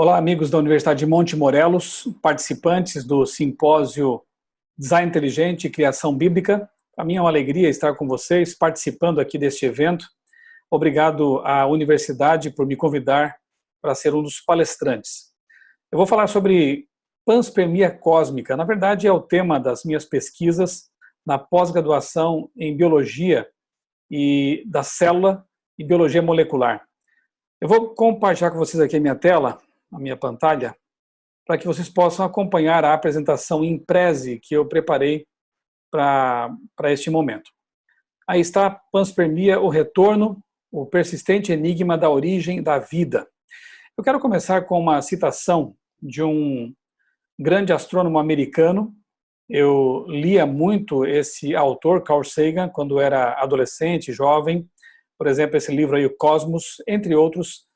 Olá, amigos da Universidade de Monte Morelos, participantes do simpósio Design Inteligente e Criação Bíblica. Para mim é uma alegria estar com vocês, participando aqui deste evento. Obrigado à universidade por me convidar para ser um dos palestrantes. Eu vou falar sobre panspermia cósmica. Na verdade, é o tema das minhas pesquisas na pós-graduação em Biologia e da Célula e Biologia Molecular. Eu vou compartilhar com vocês aqui a minha tela, a minha pantalla, para que vocês possam acompanhar a apresentação em prese que eu preparei para este momento. Aí está Panspermia, o retorno, o persistente enigma da origem da vida. Eu quero começar com uma citação de um grande astrônomo americano. Eu lia muito esse autor, Carl Sagan, quando era adolescente, jovem. Por exemplo, esse livro aí, O Cosmos, entre outros.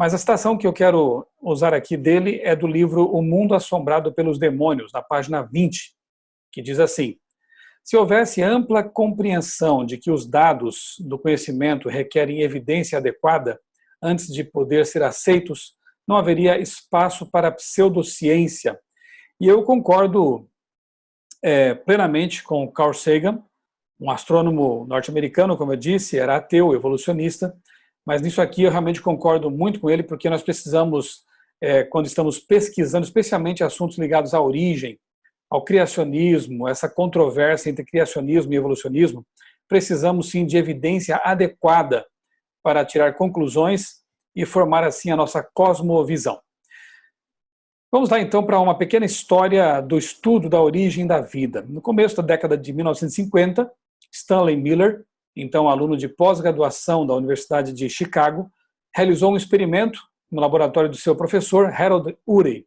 Mas a citação que eu quero usar aqui dele é do livro O Mundo Assombrado pelos Demônios, na página 20, que diz assim, se houvesse ampla compreensão de que os dados do conhecimento requerem evidência adequada antes de poder ser aceitos, não haveria espaço para pseudociência. E eu concordo é, plenamente com Carl Sagan, um astrônomo norte-americano, como eu disse, era ateu, evolucionista, mas nisso aqui eu realmente concordo muito com ele, porque nós precisamos, é, quando estamos pesquisando, especialmente assuntos ligados à origem, ao criacionismo, essa controvérsia entre criacionismo e evolucionismo, precisamos sim de evidência adequada para tirar conclusões e formar assim a nossa cosmovisão. Vamos lá então para uma pequena história do estudo da origem da vida. No começo da década de 1950, Stanley Miller, então aluno de pós-graduação da Universidade de Chicago, realizou um experimento no laboratório do seu professor Harold Urey,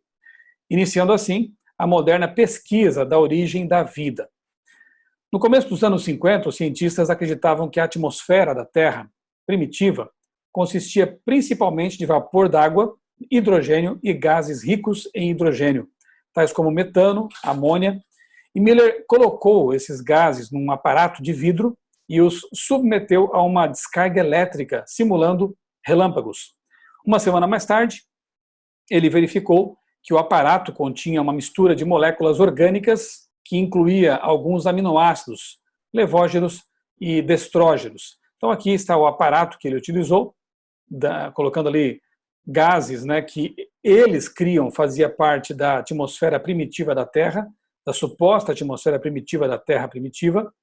iniciando assim a moderna pesquisa da origem da vida. No começo dos anos 50, os cientistas acreditavam que a atmosfera da Terra, primitiva, consistia principalmente de vapor d'água, hidrogênio e gases ricos em hidrogênio, tais como metano, amônia, e Miller colocou esses gases num aparato de vidro e os submeteu a uma descarga elétrica, simulando relâmpagos. Uma semana mais tarde, ele verificou que o aparato continha uma mistura de moléculas orgânicas que incluía alguns aminoácidos, levógenos e destrógenos. Então aqui está o aparato que ele utilizou, da, colocando ali gases né, que eles criam, fazia parte da atmosfera primitiva da Terra, da suposta atmosfera primitiva da Terra primitiva,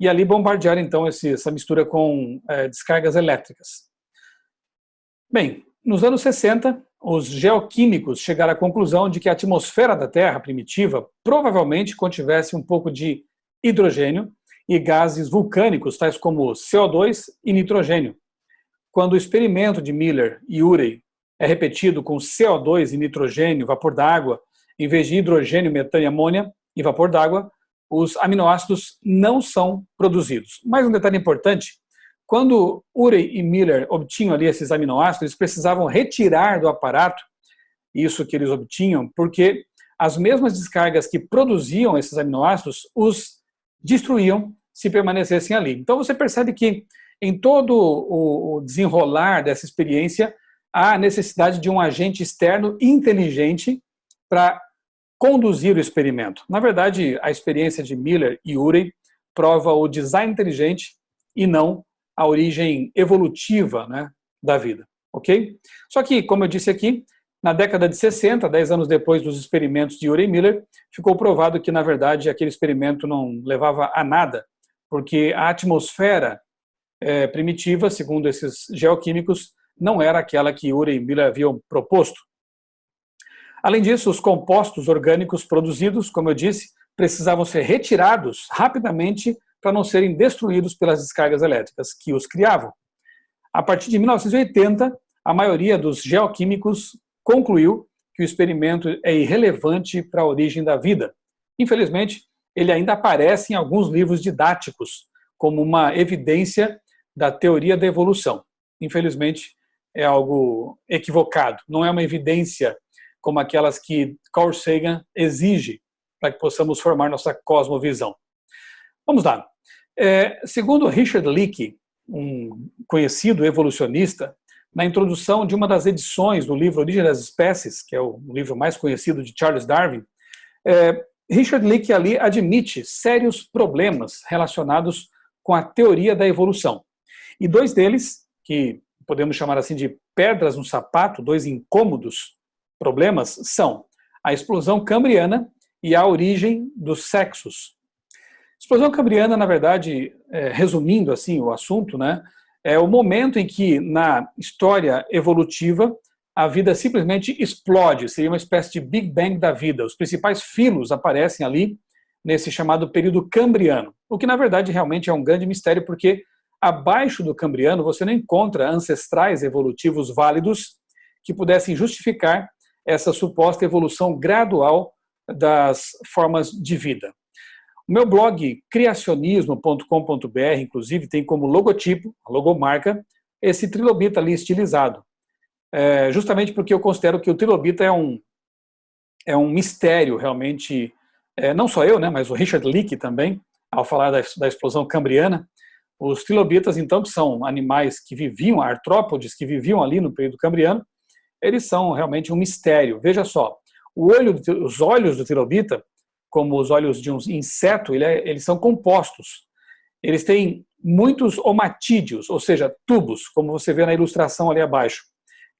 e ali bombardear então esse, essa mistura com é, descargas elétricas. Bem, nos anos 60, os geoquímicos chegaram à conclusão de que a atmosfera da Terra primitiva provavelmente contivesse um pouco de hidrogênio e gases vulcânicos, tais como CO2 e nitrogênio. Quando o experimento de Miller e Urey é repetido com CO2 e nitrogênio, vapor d'água, em vez de hidrogênio, metano e amônia e vapor d'água, os aminoácidos não são produzidos. Mais um detalhe importante, quando Urey e Miller obtinham ali esses aminoácidos, eles precisavam retirar do aparato isso que eles obtinham, porque as mesmas descargas que produziam esses aminoácidos os destruíam se permanecessem ali. Então você percebe que em todo o desenrolar dessa experiência, há necessidade de um agente externo inteligente para conduzir o experimento. Na verdade, a experiência de Miller e Urey prova o design inteligente e não a origem evolutiva né, da vida, ok? Só que, como eu disse aqui, na década de 60, 10 anos depois dos experimentos de Urey Miller, ficou provado que, na verdade, aquele experimento não levava a nada, porque a atmosfera é, primitiva, segundo esses geoquímicos, não era aquela que Urey Miller haviam proposto. Além disso, os compostos orgânicos produzidos, como eu disse, precisavam ser retirados rapidamente para não serem destruídos pelas descargas elétricas que os criavam. A partir de 1980, a maioria dos geoquímicos concluiu que o experimento é irrelevante para a origem da vida. Infelizmente, ele ainda aparece em alguns livros didáticos como uma evidência da teoria da evolução. Infelizmente, é algo equivocado, não é uma evidência como aquelas que Carl Sagan exige para que possamos formar nossa cosmovisão. Vamos lá. É, segundo Richard Leakey, um conhecido evolucionista, na introdução de uma das edições do livro Origem das Espécies, que é o livro mais conhecido de Charles Darwin, é, Richard Leakey ali admite sérios problemas relacionados com a teoria da evolução. E dois deles, que podemos chamar assim de pedras no sapato, dois incômodos problemas, são a explosão cambriana e a origem dos sexos. Explosão cambriana, na verdade, é, resumindo assim o assunto, né, é o momento em que na história evolutiva a vida simplesmente explode, seria uma espécie de Big Bang da vida. Os principais filos aparecem ali nesse chamado período cambriano, o que na verdade realmente é um grande mistério, porque abaixo do cambriano você não encontra ancestrais evolutivos válidos que pudessem justificar essa suposta evolução gradual das formas de vida. O meu blog criacionismo.com.br, inclusive, tem como logotipo, a logomarca, esse trilobita ali estilizado é, justamente porque eu considero que o trilobita é um, é um mistério realmente, é, não só eu, né, mas o Richard Leakey também, ao falar da, da explosão cambriana, os trilobitas, então, que são animais que viviam, artrópodes, que viviam ali no período cambriano, eles são realmente um mistério. Veja só, olho, os olhos do trilobita, como os olhos de um inseto, ele é, eles são compostos. Eles têm muitos omatídeos, ou seja, tubos, como você vê na ilustração ali abaixo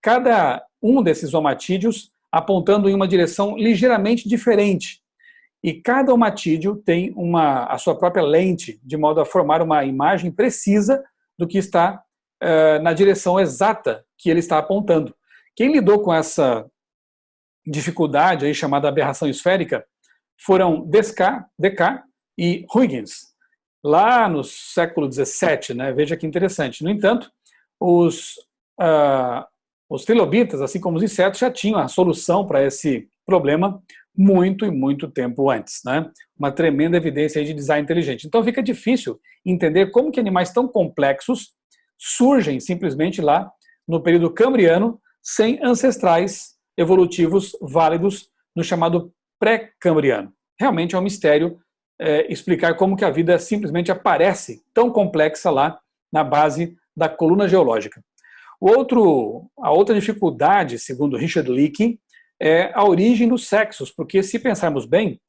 cada um desses omatídeos apontando em uma direção ligeiramente diferente. E cada omatídeo tem uma, a sua própria lente, de modo a formar uma imagem precisa do que está uh, na direção exata que ele está apontando. Quem lidou com essa dificuldade aí chamada aberração esférica foram Descartes, e Huygens, lá no século XVII, né? veja que interessante. No entanto, os, uh, os trilobitas, assim como os insetos, já tinham a solução para esse problema muito e muito tempo antes. Né? Uma tremenda evidência de design inteligente. Então fica difícil entender como que animais tão complexos surgem simplesmente lá no período cambriano sem ancestrais evolutivos válidos no chamado pré-cambriano. Realmente é um mistério é, explicar como que a vida simplesmente aparece tão complexa lá na base da coluna geológica. O outro, a outra dificuldade, segundo Richard Leakey, é a origem dos sexos, porque se pensarmos bem,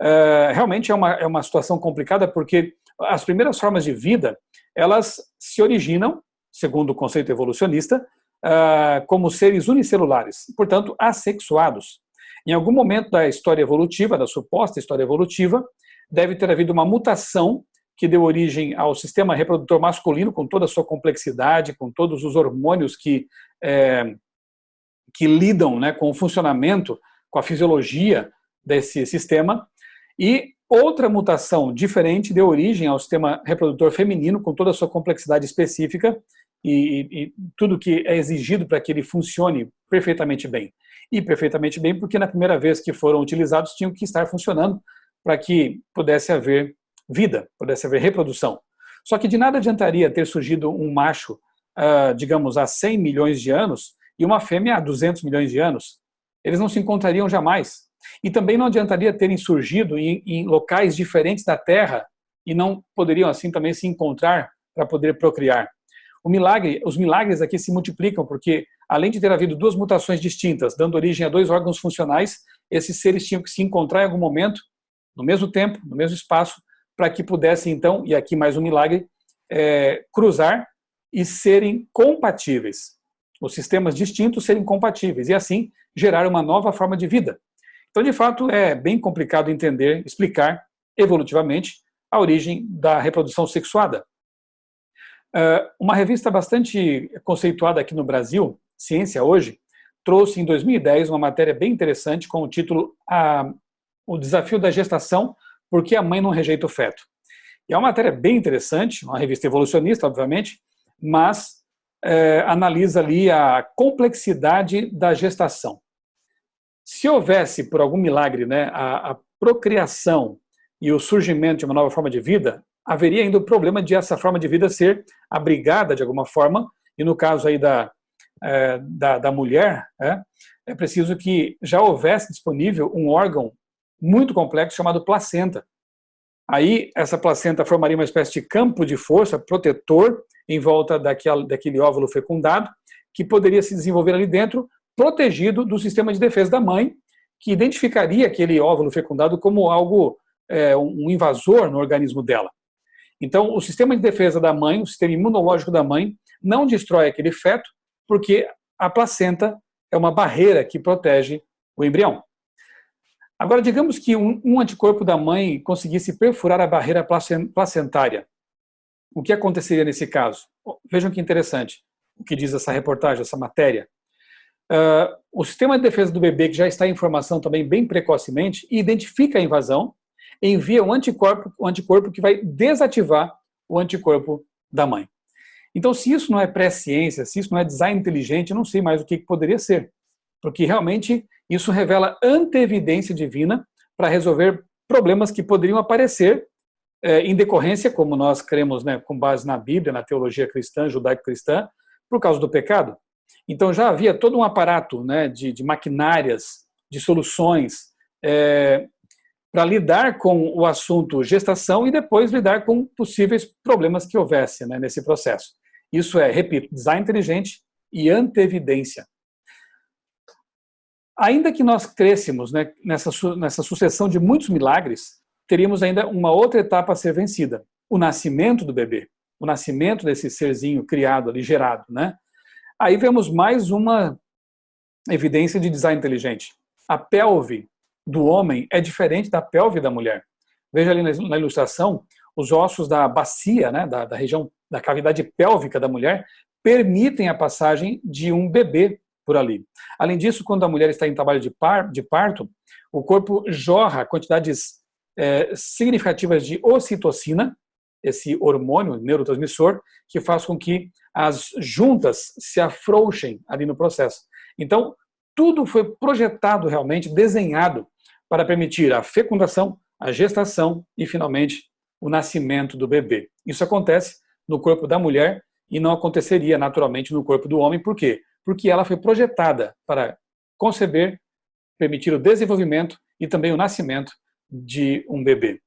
é, realmente é uma, é uma situação complicada, porque as primeiras formas de vida, elas se originam, segundo o conceito evolucionista, é, como seres unicelulares, portanto, assexuados. Em algum momento da história evolutiva, da suposta história evolutiva, deve ter havido uma mutação que deu origem ao sistema reprodutor masculino, com toda a sua complexidade, com todos os hormônios que, é, que lidam né, com o funcionamento, com a fisiologia desse sistema, e outra mutação diferente deu origem ao sistema reprodutor feminino, com toda a sua complexidade específica e, e tudo que é exigido para que ele funcione perfeitamente bem. E perfeitamente bem porque na primeira vez que foram utilizados tinham que estar funcionando para que pudesse haver vida, pudesse haver reprodução. Só que de nada adiantaria ter surgido um macho, uh, digamos, há 100 milhões de anos e uma fêmea há 200 milhões de anos. Eles não se encontrariam jamais. E também não adiantaria terem surgido em, em locais diferentes da Terra e não poderiam assim também se encontrar para poder procriar. Milagre, os milagres aqui se multiplicam porque, além de ter havido duas mutações distintas, dando origem a dois órgãos funcionais, esses seres tinham que se encontrar em algum momento, no mesmo tempo, no mesmo espaço, para que pudessem, então, e aqui mais um milagre, é, cruzar e serem compatíveis. Os sistemas distintos serem compatíveis e, assim, gerar uma nova forma de vida. Então, de fato, é bem complicado entender, explicar evolutivamente a origem da reprodução sexuada. Uh, uma revista bastante conceituada aqui no Brasil, Ciência Hoje, trouxe em 2010 uma matéria bem interessante com o título a, O Desafio da Gestação por que a mãe não rejeita o feto? E é uma matéria bem interessante, uma revista evolucionista, obviamente, mas é, analisa ali a complexidade da gestação. Se houvesse, por algum milagre, né, a, a procriação e o surgimento de uma nova forma de vida, haveria ainda o problema de essa forma de vida ser abrigada de alguma forma, e no caso aí da, é, da, da, mulher, é, é preciso que já houvesse disponível um órgão muito complexo chamado placenta. Aí, essa placenta formaria uma espécie de campo de força protetor em volta daquele, óvulo fecundado, que poderia se desenvolver ali dentro, protegido do sistema de defesa da mãe, que identificaria aquele óvulo fecundado como algo, é, um invasor no organismo dela. Então, o sistema de defesa da mãe, o sistema imunológico da mãe, não destrói aquele feto, porque a placenta é uma barreira que protege o embrião. Agora, digamos que um, anticorpo da mãe conseguisse perfurar a barreira placentária. O que aconteceria nesse caso? Vejam que interessante o que diz essa reportagem, essa matéria. Uh, o sistema de defesa do bebê, que já está em formação também bem precocemente, identifica a invasão, envia um anticorpo, um anticorpo que vai desativar o anticorpo da mãe. Então, se isso não é pré-ciência, se isso não é design inteligente, eu não sei mais o que poderia ser. Porque realmente isso revela anteevidência divina para resolver problemas que poderiam aparecer é, em decorrência, como nós cremos, né, com base na Bíblia, na teologia cristã, judaico-cristã, por causa do pecado. Então já havia todo um aparato né, de, de maquinárias, de soluções é, para lidar com o assunto gestação e depois lidar com possíveis problemas que houvesse né, nesse processo. Isso é, repito, design inteligente e antevidência. Ainda que nós crescemos né, nessa, nessa sucessão de muitos milagres, teríamos ainda uma outra etapa a ser vencida, o nascimento do bebê, o nascimento desse serzinho criado ali, gerado. Né? Aí vemos mais uma evidência de design inteligente. A pelve do homem é diferente da pelve da mulher. Veja ali na ilustração, os ossos da bacia, né, da, da região da cavidade pélvica da mulher, permitem a passagem de um bebê por ali. Além disso, quando a mulher está em trabalho de, par, de parto, o corpo jorra quantidades é, significativas de ocitocina, esse hormônio neurotransmissor, que faz com que as juntas se afrouxem ali no processo. Então, tudo foi projetado realmente, desenhado para permitir a fecundação, a gestação e, finalmente, o nascimento do bebê. Isso acontece no corpo da mulher e não aconteceria naturalmente no corpo do homem. Por quê? porque ela foi projetada para conceber, permitir o desenvolvimento e também o nascimento de um bebê.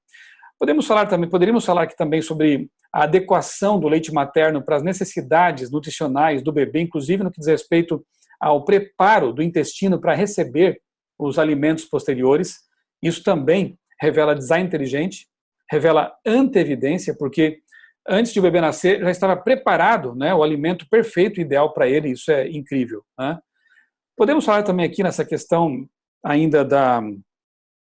Podemos falar também, poderíamos falar aqui também sobre a adequação do leite materno para as necessidades nutricionais do bebê, inclusive no que diz respeito ao preparo do intestino para receber os alimentos posteriores. Isso também revela design inteligente, revela anteevidência, porque antes de o bebê nascer, já estava preparado né, o alimento perfeito, ideal para ele, isso é incrível. Né? Podemos falar também aqui nessa questão ainda da,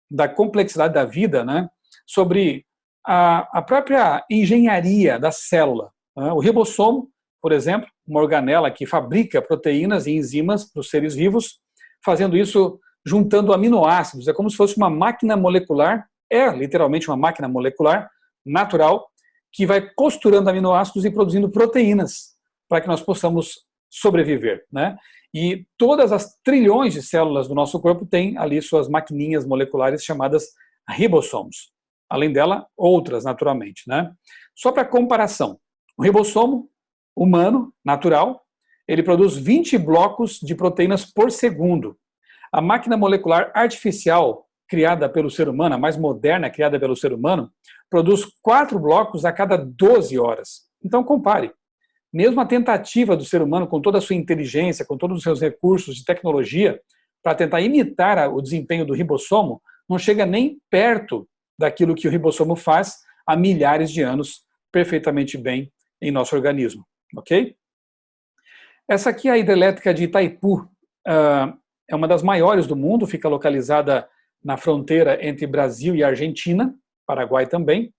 da complexidade da vida, né, sobre a, a própria engenharia da célula. Né? O ribossomo, por exemplo, uma organela que fabrica proteínas e enzimas para os seres vivos, fazendo isso juntando aminoácidos. É como se fosse uma máquina molecular, é literalmente uma máquina molecular natural, que vai costurando aminoácidos e produzindo proteínas para que nós possamos sobreviver. Né? E todas as trilhões de células do nosso corpo têm ali suas maquininhas moleculares chamadas ribossomos. Além dela, outras naturalmente. Né? Só para comparação, o ribossomo humano, natural, ele produz 20 blocos de proteínas por segundo. A máquina molecular artificial criada pelo ser humano, a mais moderna criada pelo ser humano, produz quatro blocos a cada 12 horas. Então compare. Mesmo a tentativa do ser humano, com toda a sua inteligência, com todos os seus recursos de tecnologia, para tentar imitar o desempenho do ribossomo, não chega nem perto daquilo que o ribossomo faz há milhares de anos perfeitamente bem em nosso organismo. Ok? Essa aqui é a hidrelétrica de Itaipu. Uh, é uma das maiores do mundo, fica localizada na fronteira entre Brasil e Argentina. Paraguai também.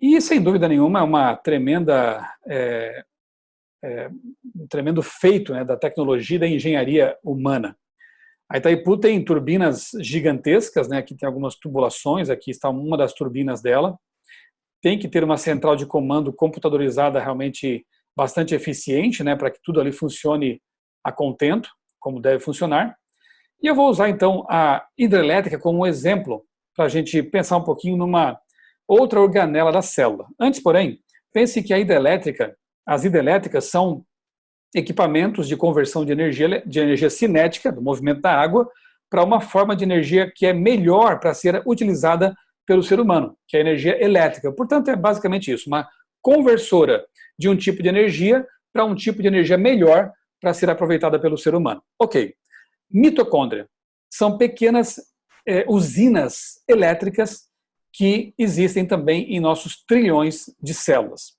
E, sem dúvida nenhuma, é uma tremenda, é, é, um tremendo feito né, da tecnologia e da engenharia humana. A Itaipu tem turbinas gigantescas, né, aqui tem algumas tubulações, aqui está uma das turbinas dela. Tem que ter uma central de comando computadorizada realmente bastante eficiente, né, para que tudo ali funcione a contento, como deve funcionar. E eu vou usar então a hidrelétrica como um exemplo para a gente pensar um pouquinho numa outra organela da célula. Antes, porém, pense que a hidrelétrica, as hidrelétricas são equipamentos de conversão de energia, de energia cinética, do movimento da água, para uma forma de energia que é melhor para ser utilizada pelo ser humano, que é a energia elétrica. Portanto, é basicamente isso, uma conversora de um tipo de energia para um tipo de energia melhor para ser aproveitada pelo ser humano. Ok. Mitocôndria são pequenas é, usinas elétricas que existem também em nossos trilhões de células.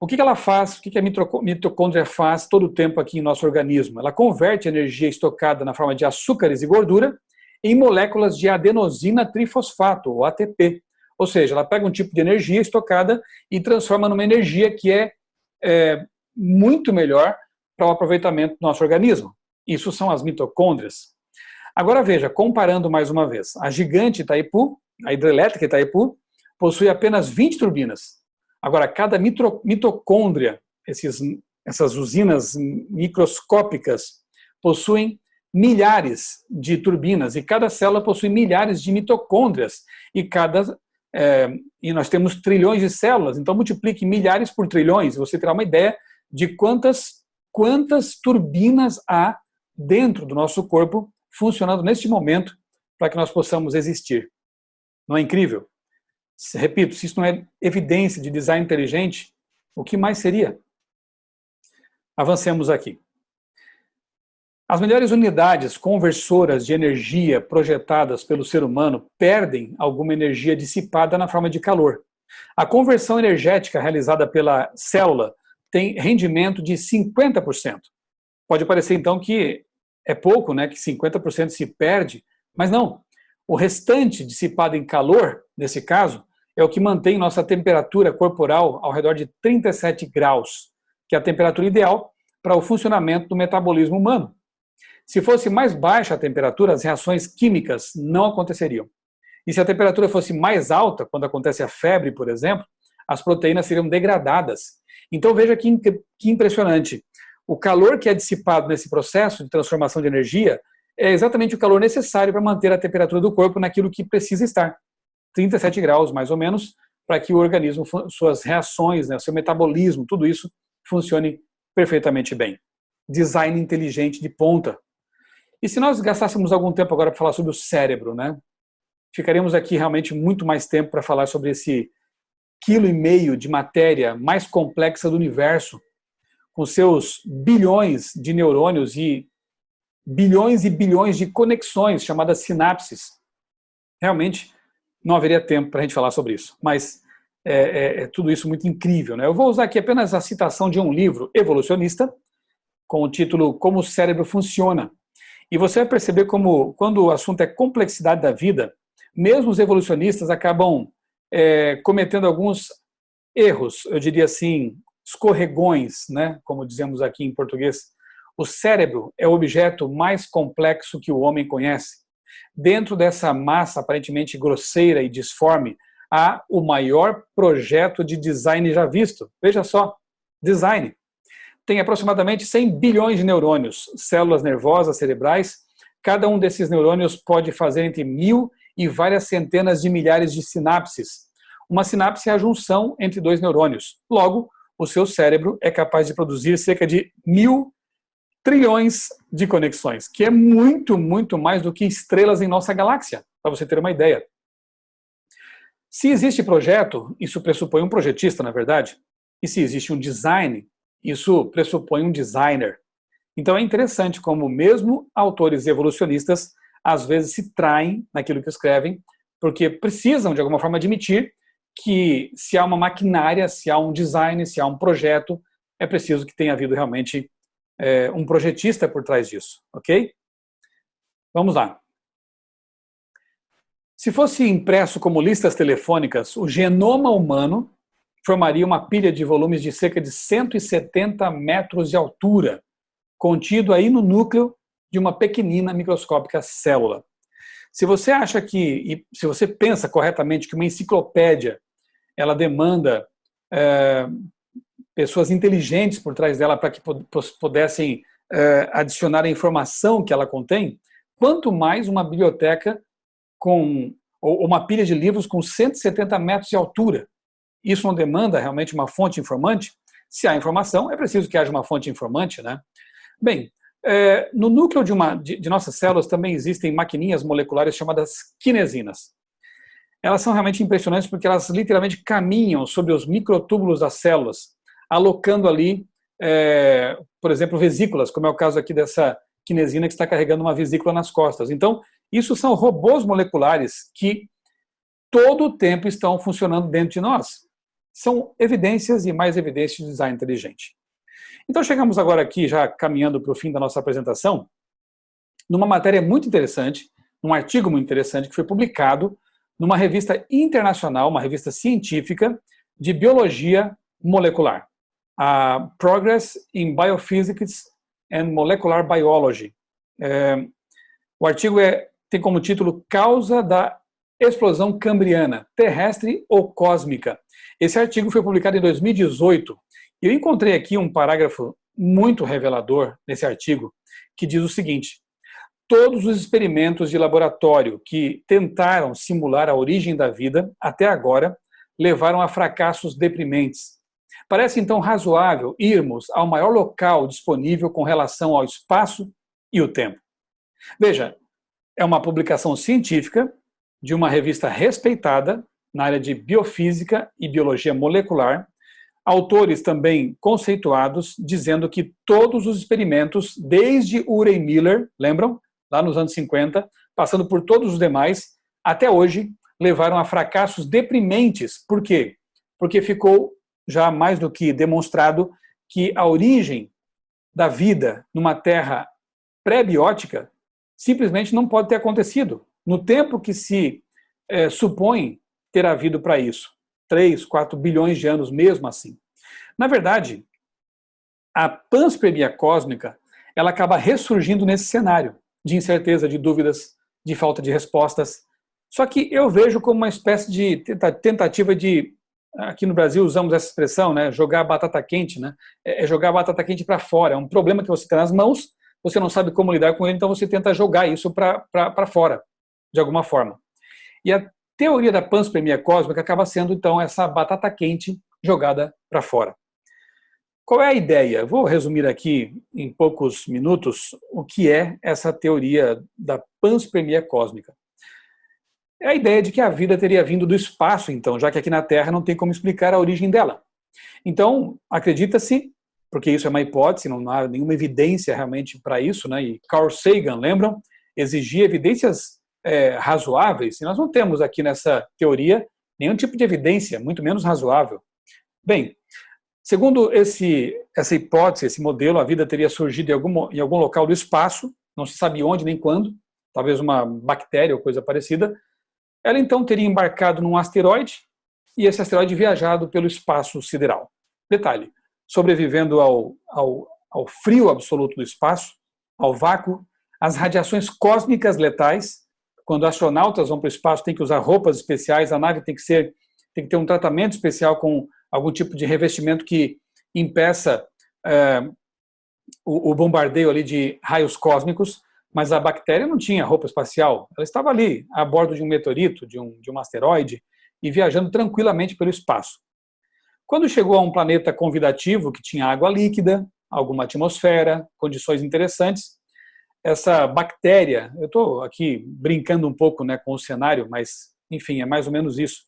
O que ela faz, o que a mitocôndria faz todo o tempo aqui em nosso organismo? Ela converte energia estocada na forma de açúcares e gordura em moléculas de adenosina trifosfato, ou ATP. Ou seja, ela pega um tipo de energia estocada e transforma numa energia que é, é muito melhor para o aproveitamento do nosso organismo. Isso são as mitocôndrias. Agora veja, comparando mais uma vez, a gigante Itaipu, a hidrelétrica Itaipu, possui apenas 20 turbinas. Agora, cada mitocôndria, esses, essas usinas microscópicas, possuem milhares de turbinas e cada célula possui milhares de mitocôndrias e cada é, e nós temos trilhões de células, então multiplique milhares por trilhões, você terá uma ideia de quantas, quantas turbinas há dentro do nosso corpo funcionando neste momento para que nós possamos existir. Não é incrível? Repito, se isso não é evidência de design inteligente, o que mais seria? Avancemos aqui. As melhores unidades conversoras de energia projetadas pelo ser humano perdem alguma energia dissipada na forma de calor. A conversão energética realizada pela célula tem rendimento de 50%. Pode parecer então que é pouco, né, que 50% se perde, mas não. O restante dissipado em calor, nesse caso, é o que mantém nossa temperatura corporal ao redor de 37 graus, que é a temperatura ideal para o funcionamento do metabolismo humano. Se fosse mais baixa a temperatura, as reações químicas não aconteceriam. E se a temperatura fosse mais alta, quando acontece a febre, por exemplo, as proteínas seriam degradadas. Então veja que, que impressionante. O calor que é dissipado nesse processo de transformação de energia é exatamente o calor necessário para manter a temperatura do corpo naquilo que precisa estar. 37 graus, mais ou menos, para que o organismo, suas reações, né, seu metabolismo, tudo isso funcione perfeitamente bem. Design inteligente de ponta, e se nós gastássemos algum tempo agora para falar sobre o cérebro, né? Ficaríamos aqui realmente muito mais tempo para falar sobre esse quilo e meio de matéria mais complexa do universo, com seus bilhões de neurônios e bilhões e bilhões de conexões, chamadas sinapses. Realmente, não haveria tempo para a gente falar sobre isso, mas é, é, é, tudo isso muito incrível. Né? Eu vou usar aqui apenas a citação de um livro evolucionista, com o título Como o Cérebro Funciona, e você vai perceber como, quando o assunto é complexidade da vida, mesmo os evolucionistas acabam é, cometendo alguns erros, eu diria assim, escorregões, né? como dizemos aqui em português. O cérebro é o objeto mais complexo que o homem conhece. Dentro dessa massa aparentemente grosseira e disforme, há o maior projeto de design já visto. Veja só, design tem aproximadamente 100 bilhões de neurônios, células nervosas cerebrais. Cada um desses neurônios pode fazer entre mil e várias centenas de milhares de sinapses. Uma sinapse é a junção entre dois neurônios. Logo, o seu cérebro é capaz de produzir cerca de mil trilhões de conexões, que é muito, muito mais do que estrelas em nossa galáxia, para você ter uma ideia. Se existe projeto, isso pressupõe um projetista, na verdade, e se existe um design, isso pressupõe um designer. Então é interessante como mesmo autores evolucionistas às vezes se traem naquilo que escrevem, porque precisam de alguma forma admitir que se há uma maquinária, se há um design, se há um projeto, é preciso que tenha havido realmente é, um projetista por trás disso, ok? Vamos lá. Se fosse impresso como listas telefônicas, o genoma humano formaria uma pilha de volumes de cerca de 170 metros de altura, contido aí no núcleo de uma pequenina microscópica célula. Se você acha que, e se você pensa corretamente que uma enciclopédia ela demanda é, pessoas inteligentes por trás dela para que pudessem é, adicionar a informação que ela contém, quanto mais uma biblioteca com ou uma pilha de livros com 170 metros de altura. Isso não demanda realmente uma fonte informante? Se há informação, é preciso que haja uma fonte informante, né? Bem, é, no núcleo de, uma, de, de nossas células também existem maquininhas moleculares chamadas kinesinas. Elas são realmente impressionantes porque elas literalmente caminham sobre os microtúbulos das células, alocando ali é, por exemplo, vesículas, como é o caso aqui dessa quinesina que está carregando uma vesícula nas costas. Então, isso são robôs moleculares que todo o tempo estão funcionando dentro de nós. São evidências e mais evidências de design inteligente. Então chegamos agora aqui, já caminhando para o fim da nossa apresentação, numa matéria muito interessante, um artigo muito interessante que foi publicado numa revista internacional, uma revista científica de biologia molecular, a Progress in Biophysics and Molecular Biology. É, o artigo é, tem como título Causa da explosão cambriana, terrestre ou cósmica. Esse artigo foi publicado em 2018 e eu encontrei aqui um parágrafo muito revelador nesse artigo que diz o seguinte, todos os experimentos de laboratório que tentaram simular a origem da vida até agora levaram a fracassos deprimentes. Parece então razoável irmos ao maior local disponível com relação ao espaço e o tempo. Veja, é uma publicação científica de uma revista respeitada na área de biofísica e biologia molecular, autores também conceituados dizendo que todos os experimentos, desde Urey Miller, lembram? Lá nos anos 50, passando por todos os demais, até hoje, levaram a fracassos deprimentes. Por quê? Porque ficou já mais do que demonstrado que a origem da vida numa terra pré-biótica simplesmente não pode ter acontecido. No tempo que se é, supõe ter havido para isso. 3, 4 bilhões de anos mesmo assim. Na verdade, a panspermia cósmica ela acaba ressurgindo nesse cenário de incerteza, de dúvidas, de falta de respostas. Só que eu vejo como uma espécie de tentativa de, aqui no Brasil usamos essa expressão, né, jogar batata quente, né, é, é jogar batata quente para fora. É um problema que você tem nas mãos, você não sabe como lidar com ele, então você tenta jogar isso para fora, de alguma forma. E a teoria da panspermia cósmica acaba sendo, então, essa batata quente jogada para fora. Qual é a ideia? Vou resumir aqui em poucos minutos o que é essa teoria da panspermia cósmica. É a ideia de que a vida teria vindo do espaço, então, já que aqui na Terra não tem como explicar a origem dela. Então, acredita-se, porque isso é uma hipótese, não há nenhuma evidência realmente para isso, né? e Carl Sagan, lembram? Exigia evidências é, razoáveis, e nós não temos aqui nessa teoria nenhum tipo de evidência, muito menos razoável. Bem, segundo esse, essa hipótese, esse modelo, a vida teria surgido em algum, em algum local do espaço, não se sabe onde nem quando, talvez uma bactéria ou coisa parecida, ela então teria embarcado num asteroide e esse asteroide viajado pelo espaço sideral. Detalhe, sobrevivendo ao, ao, ao frio absoluto do espaço, ao vácuo, às radiações cósmicas letais, quando astronautas vão para o espaço, tem que usar roupas especiais, a nave tem que ser, tem que ter um tratamento especial com algum tipo de revestimento que impeça é, o, o, bombardeio ali de raios cósmicos, mas a bactéria não tinha roupa espacial, ela estava ali, a bordo de um meteorito, de um, de um asteroide, e viajando tranquilamente pelo espaço. Quando chegou a um planeta convidativo, que tinha água líquida, alguma atmosfera, condições interessantes, essa bactéria, eu estou aqui brincando um pouco né, com o cenário, mas enfim, é mais ou menos isso.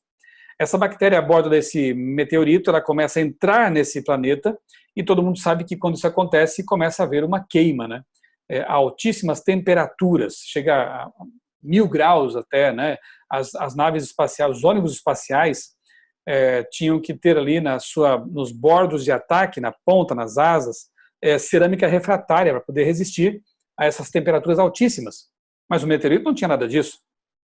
Essa bactéria a bordo desse meteorito, ela começa a entrar nesse planeta e todo mundo sabe que quando isso acontece, começa a haver uma queima, né? É, altíssimas temperaturas, chega a mil graus até, né? As, as naves espaciais, os ônibus espaciais é, tinham que ter ali na sua, nos bordos de ataque, na ponta, nas asas, é, cerâmica refratária para poder resistir a essas temperaturas altíssimas. Mas o meteorito não tinha nada disso.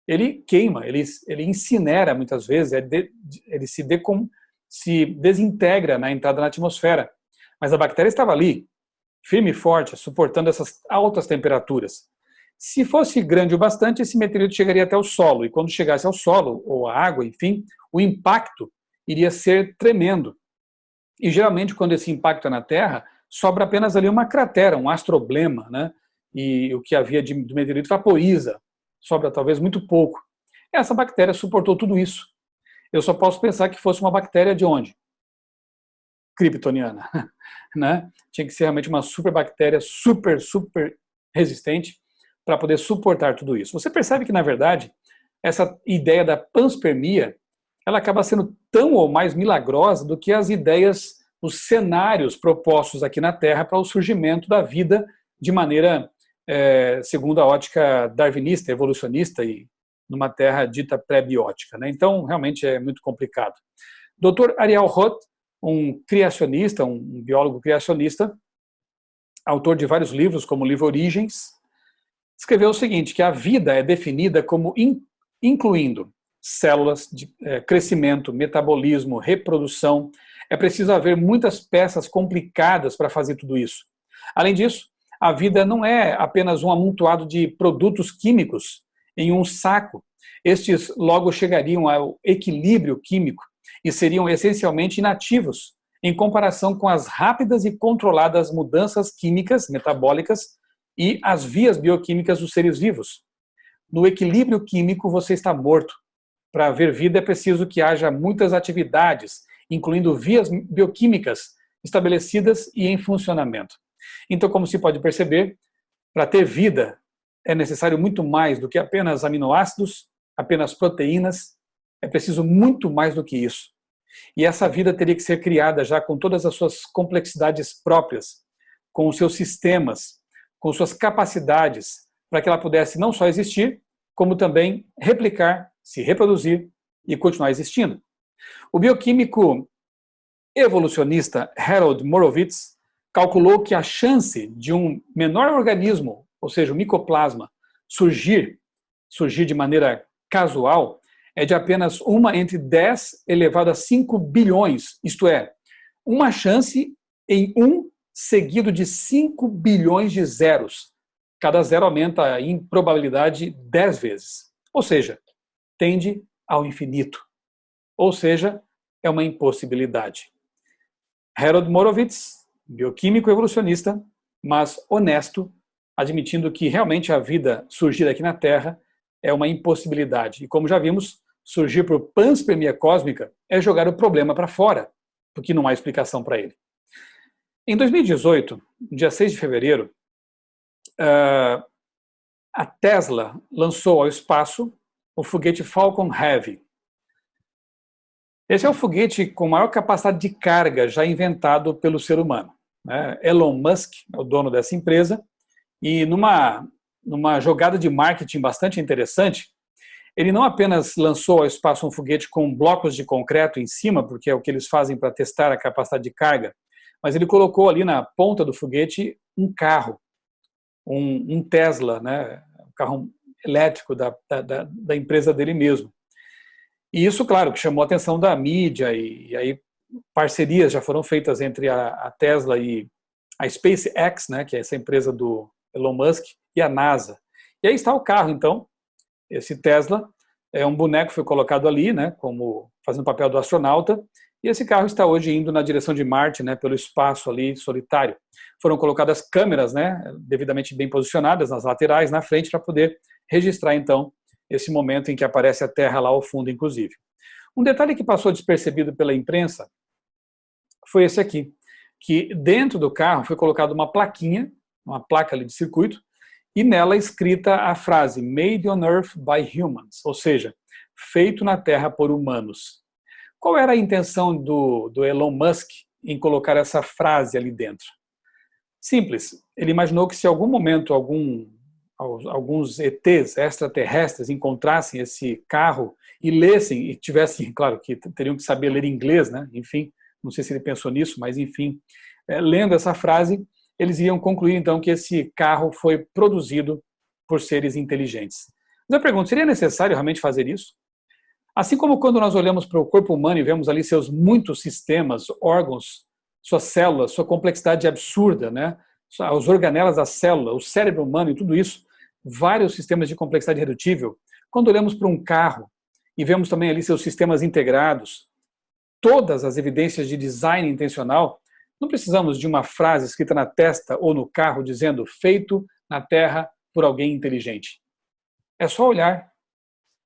Ele queima, ele, ele incinera muitas vezes, ele, ele se, decom, se desintegra na entrada na atmosfera. Mas a bactéria estava ali, firme e forte, suportando essas altas temperaturas. Se fosse grande o bastante, esse meteorito chegaria até o solo, e quando chegasse ao solo, ou à água, enfim, o impacto iria ser tremendo. E geralmente, quando esse impacto é na Terra, sobra apenas ali uma cratera, um astroblema, né? e o que havia de, do meteorito vaporiza, sobra talvez muito pouco. Essa bactéria suportou tudo isso. Eu só posso pensar que fosse uma bactéria de onde? Kryptoniana. né? Tinha que ser realmente uma superbactéria super, super resistente para poder suportar tudo isso. Você percebe que, na verdade, essa ideia da panspermia ela acaba sendo tão ou mais milagrosa do que as ideias os cenários propostos aqui na Terra para o surgimento da vida de maneira, é, segundo a ótica darwinista, evolucionista e numa Terra dita pré-biótica. Né? Então, realmente é muito complicado. Dr. Ariel Roth, um criacionista, um biólogo criacionista, autor de vários livros, como o livro Origens, escreveu o seguinte, que a vida é definida como in, incluindo células de é, crescimento, metabolismo, reprodução. É preciso haver muitas peças complicadas para fazer tudo isso. Além disso, a vida não é apenas um amontoado de produtos químicos em um saco. Estes logo chegariam ao equilíbrio químico e seriam essencialmente inativos em comparação com as rápidas e controladas mudanças químicas, metabólicas e as vias bioquímicas dos seres vivos. No equilíbrio químico, você está morto. Para haver vida é preciso que haja muitas atividades, incluindo vias bioquímicas estabelecidas e em funcionamento. Então, como se pode perceber, para ter vida é necessário muito mais do que apenas aminoácidos, apenas proteínas, é preciso muito mais do que isso. E essa vida teria que ser criada já com todas as suas complexidades próprias, com os seus sistemas, com suas capacidades, para que ela pudesse não só existir, como também replicar, se reproduzir e continuar existindo. O bioquímico evolucionista Harold Morowitz calculou que a chance de um menor organismo, ou seja, o micoplasma, surgir, surgir de maneira casual, é de apenas uma entre 10 elevado a 5 bilhões, isto é, uma chance em um seguido de 5 bilhões de zeros. Cada zero aumenta em probabilidade 10 vezes. Ou seja, tende ao infinito. Ou seja, é uma impossibilidade. Harold Morowitz, bioquímico evolucionista, mas honesto, admitindo que realmente a vida surgir aqui na Terra é uma impossibilidade. E como já vimos, surgir por panspermia cósmica é jogar o problema para fora, porque não há explicação para ele. Em 2018, dia 6 de fevereiro, ah, a Tesla lançou ao espaço o foguete Falcon Heavy. Esse é o foguete com maior capacidade de carga já inventado pelo ser humano. Né? Elon Musk é o dono dessa empresa e numa, numa jogada de marketing bastante interessante, ele não apenas lançou ao espaço um foguete com blocos de concreto em cima, porque é o que eles fazem para testar a capacidade de carga, mas ele colocou ali na ponta do foguete um carro, um, um Tesla, né, um carro elétrico da, da, da, empresa dele mesmo. E isso, claro, que chamou a atenção da mídia e, e aí parcerias já foram feitas entre a, a, Tesla e a SpaceX, né, que é essa empresa do Elon Musk, e a NASA. E aí está o carro, então, esse Tesla é um boneco foi colocado ali, né, como fazendo o papel do astronauta, e esse carro está hoje indo na direção de Marte, né, pelo espaço ali solitário. Foram colocadas câmeras, né, devidamente bem posicionadas nas laterais, na frente, para poder registrar então esse momento em que aparece a Terra lá ao fundo, inclusive. Um detalhe que passou despercebido pela imprensa foi esse aqui, que dentro do carro foi colocada uma plaquinha, uma placa ali de circuito, e nela escrita a frase Made on Earth by Humans, ou seja, feito na Terra por humanos. Qual era a intenção do, do Elon Musk em colocar essa frase ali dentro? Simples, ele imaginou que se em algum momento algum, alguns ETs extraterrestres encontrassem esse carro e lessem, e tivessem, claro que teriam que saber ler inglês, né? enfim, não sei se ele pensou nisso, mas enfim, é, lendo essa frase, eles iam concluir então que esse carro foi produzido por seres inteligentes. Mas eu pergunto, seria necessário realmente fazer isso? Assim como quando nós olhamos para o corpo humano e vemos ali seus muitos sistemas, órgãos, suas células, sua complexidade absurda, né? as organelas da célula, o cérebro humano e tudo isso, vários sistemas de complexidade redutível. Quando olhamos para um carro e vemos também ali seus sistemas integrados, todas as evidências de design intencional, não precisamos de uma frase escrita na testa ou no carro dizendo feito na Terra por alguém inteligente. É só olhar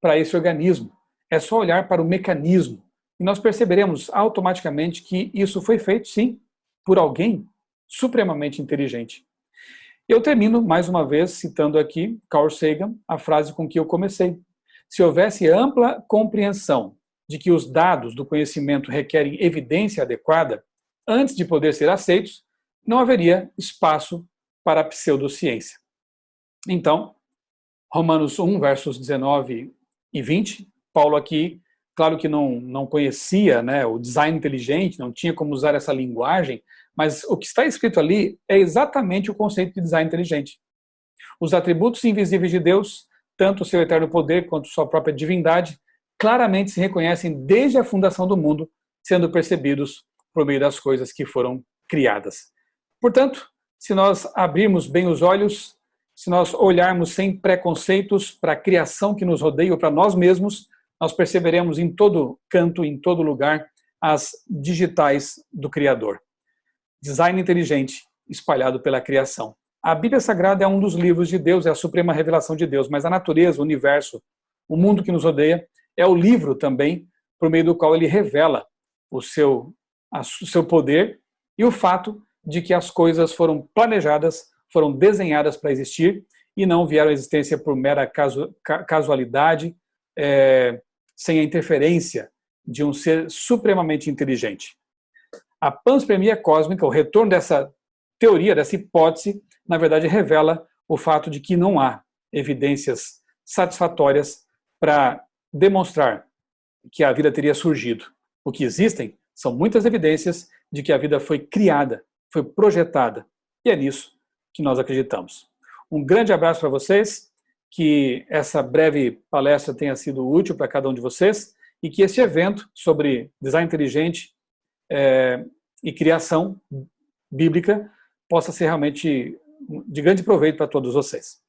para esse organismo, é só olhar para o mecanismo e nós perceberemos automaticamente que isso foi feito, sim, por alguém supremamente inteligente. Eu termino, mais uma vez, citando aqui Carl Sagan, a frase com que eu comecei. Se houvesse ampla compreensão de que os dados do conhecimento requerem evidência adequada, antes de poder ser aceitos, não haveria espaço para a pseudociência. Então, Romanos 1, versos 19 e 20, Paulo aqui, claro que não, não conhecia né, o design inteligente, não tinha como usar essa linguagem, mas o que está escrito ali é exatamente o conceito de design inteligente. Os atributos invisíveis de Deus, tanto o seu eterno poder quanto sua própria divindade, claramente se reconhecem desde a fundação do mundo, sendo percebidos por meio das coisas que foram criadas. Portanto, se nós abrirmos bem os olhos, se nós olharmos sem preconceitos para a criação que nos rodeia ou para nós mesmos, nós perceberemos em todo canto, em todo lugar, as digitais do Criador. Design inteligente espalhado pela criação. A Bíblia Sagrada é um dos livros de Deus, é a suprema revelação de Deus, mas a natureza, o universo, o mundo que nos rodeia, é o livro também por meio do qual ele revela o seu, o seu poder e o fato de que as coisas foram planejadas, foram desenhadas para existir e não vieram à existência por mera casu, casualidade, é, sem a interferência de um ser supremamente inteligente. A panspermia cósmica, o retorno dessa teoria, dessa hipótese, na verdade revela o fato de que não há evidências satisfatórias para demonstrar que a vida teria surgido. O que existem são muitas evidências de que a vida foi criada, foi projetada, e é nisso que nós acreditamos. Um grande abraço para vocês, que essa breve palestra tenha sido útil para cada um de vocês e que este evento sobre design inteligente é, e criação bíblica possa ser realmente de grande proveito para todos vocês.